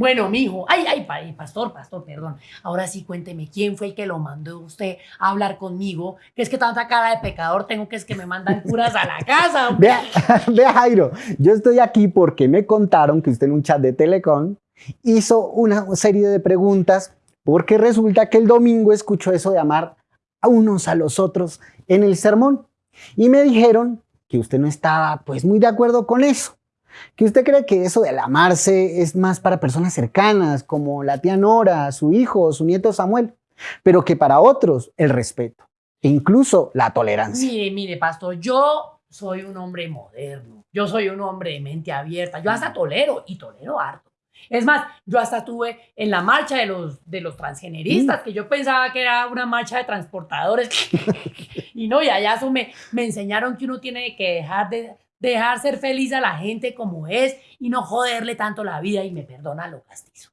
Bueno, mijo, ay, ay, pa- ay, pastor, pastor, perdón. Ahora sí cuénteme, ¿quién fue el que lo mandó usted a hablar conmigo? Que es que tanta cara de pecador tengo que es que me mandan curas a la casa. vea Jairo, yo estoy aquí porque me contaron que usted en un chat de Telecom hizo una serie de preguntas porque resulta que el domingo escuchó eso de amar a unos a los otros en el sermón y me dijeron que usted no estaba pues muy de acuerdo con eso, que usted cree que eso del amarse es más para personas cercanas como la tía Nora, su hijo, su nieto Samuel, pero que para otros el respeto e incluso la tolerancia. Mire, mire, pastor, yo soy un hombre moderno. Yo soy un hombre de mente abierta. Yo hasta tolero y tolero harto. Es más, yo hasta estuve en la marcha de los, de los transgeneristas, que yo pensaba que era una marcha de transportadores. y no, y allá eso me, me enseñaron que uno tiene que dejar de dejar ser feliz a la gente como es y no joderle tanto la vida y me perdona lo castizo.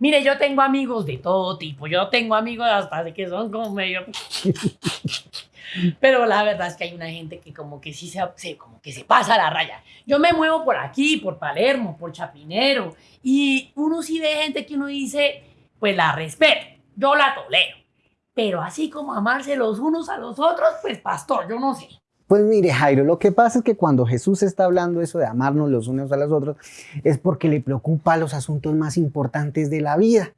Mire, yo tengo amigos de todo tipo. Yo tengo amigos hasta que son como medio. Pero la verdad es que hay una gente que como que sí se, como que se pasa la raya. Yo me muevo por aquí, por Palermo, por Chapinero, y uno sí ve gente que uno dice, pues la respeto, yo la tolero. Pero así como amarse los unos a los otros, pues pastor, yo no sé. Pues mire, Jairo, lo que pasa es que cuando Jesús está hablando eso de amarnos los unos a los otros, es porque le preocupa los asuntos más importantes de la vida,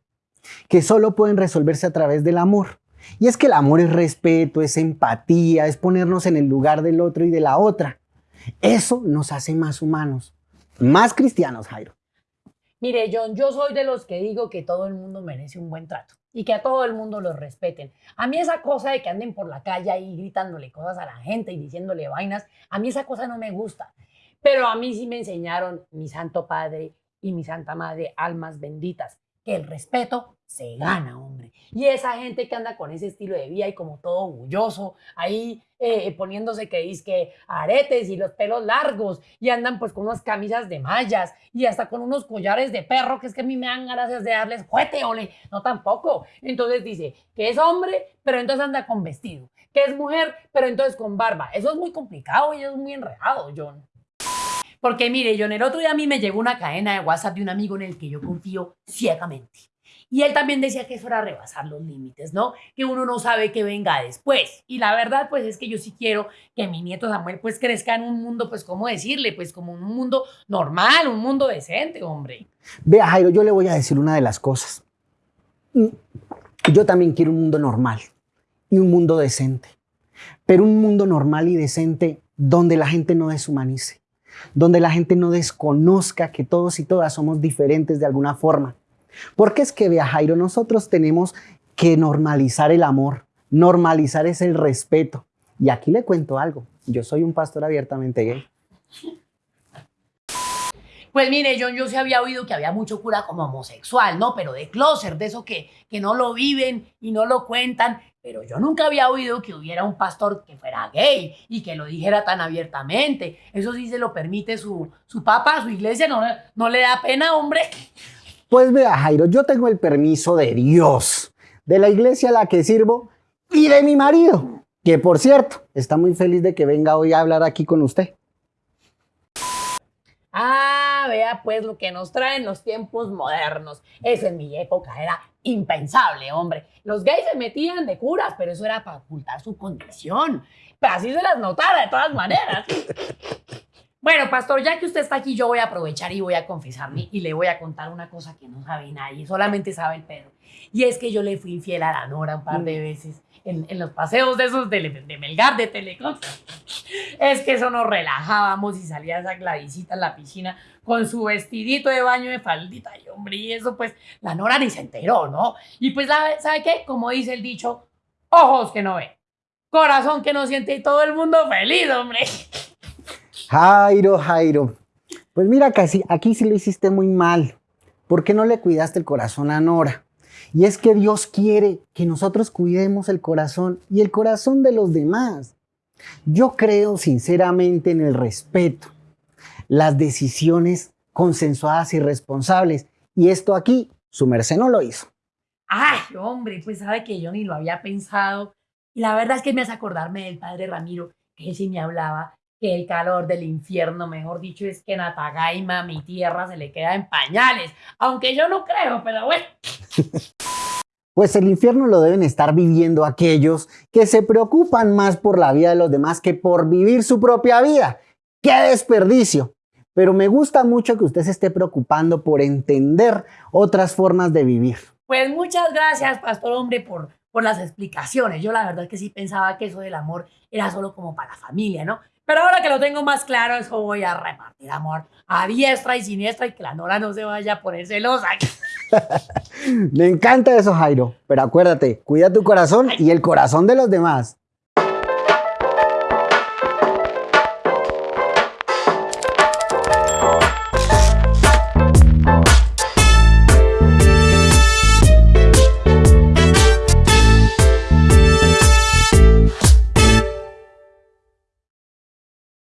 que solo pueden resolverse a través del amor. Y es que el amor es respeto, es empatía, es ponernos en el lugar del otro y de la otra. Eso nos hace más humanos, más cristianos, Jairo. Mire, John, yo soy de los que digo que todo el mundo merece un buen trato y que a todo el mundo lo respeten. A mí esa cosa de que anden por la calle ahí gritándole cosas a la gente y diciéndole vainas, a mí esa cosa no me gusta. Pero a mí sí me enseñaron mi santo padre y mi santa madre, almas benditas, que el respeto se gana, hombre. Y esa gente que anda con ese estilo de vida y como todo orgulloso, ahí eh, poniéndose que que aretes y los pelos largos y andan pues con unas camisas de mallas y hasta con unos collares de perro que es que a mí me dan ganas de darles juete, ole, no tampoco. Entonces dice que es hombre, pero entonces anda con vestido, que es mujer, pero entonces con barba. Eso es muy complicado y es muy enredado, John. Porque mire, John, el otro día a mí me llegó una cadena de WhatsApp de un amigo en el que yo confío ciegamente. Y él también decía que eso era rebasar los límites, ¿no? Que uno no sabe qué venga después. Y la verdad, pues es que yo sí quiero que mi nieto Samuel pues crezca en un mundo, pues, ¿cómo decirle? Pues como un mundo normal, un mundo decente, hombre. Vea, Jairo, yo le voy a decir una de las cosas. Yo también quiero un mundo normal y un mundo decente. Pero un mundo normal y decente donde la gente no deshumanice, donde la gente no desconozca que todos y todas somos diferentes de alguna forma. Porque es que, vea, nosotros tenemos que normalizar el amor, normalizar es el respeto. Y aquí le cuento algo, yo soy un pastor abiertamente gay. Pues mire, John, yo sí había oído que había mucho cura como homosexual, ¿no? Pero de closer, de eso que, que no lo viven y no lo cuentan. Pero yo nunca había oído que hubiera un pastor que fuera gay y que lo dijera tan abiertamente. Eso sí se lo permite su, su papa, su iglesia, no, no le da pena, hombre. Pues vea, Jairo, yo tengo el permiso de Dios, de la iglesia a la que sirvo y de mi marido, que por cierto, está muy feliz de que venga hoy a hablar aquí con usted. Ah, vea pues lo que nos traen los tiempos modernos. Eso en mi época era impensable, hombre. Los gays se metían de curas, pero eso era para ocultar su condición. Pero así se las notara de todas maneras. Bueno, pastor, ya que usted está aquí, yo voy a aprovechar y voy a confesarme y le voy a contar una cosa que no sabe nadie, solamente sabe el Pedro. Y es que yo le fui infiel a la Nora un par de veces en, en los paseos de esos de, de Melgar, de Telecom. Es que eso nos relajábamos y salía esa Gladysita en la piscina con su vestidito de baño de faldita. Y hombre, y eso pues la Nora ni se enteró, ¿no? Y pues, ¿sabe, ¿sabe qué? Como dice el dicho, ojos que no ven, corazón que no siente y todo el mundo feliz, hombre. Jairo, Jairo, pues mira, casi aquí sí lo hiciste muy mal. ¿Por qué no le cuidaste el corazón a Nora? Y es que Dios quiere que nosotros cuidemos el corazón y el corazón de los demás. Yo creo sinceramente en el respeto, las decisiones consensuadas y responsables. Y esto aquí, su merced no lo hizo. Ay, hombre, pues sabe que yo ni lo había pensado. Y la verdad es que me hace acordarme del padre Ramiro, que él sí me hablaba que el calor del infierno, mejor dicho, es que en Atagaima, mi tierra, se le queda en pañales. Aunque yo no creo, pero bueno. Pues el infierno lo deben estar viviendo aquellos que se preocupan más por la vida de los demás que por vivir su propia vida. ¡Qué desperdicio! Pero me gusta mucho que usted se esté preocupando por entender otras formas de vivir. Pues muchas gracias, Pastor Hombre, por, por las explicaciones. Yo la verdad que sí pensaba que eso del amor era solo como para la familia, ¿no? Pero ahora que lo tengo más claro, eso voy a repartir amor a diestra y siniestra y que la Nora no se vaya a poner celosa. Me encanta eso, Jairo. Pero acuérdate, cuida tu corazón y el corazón de los demás.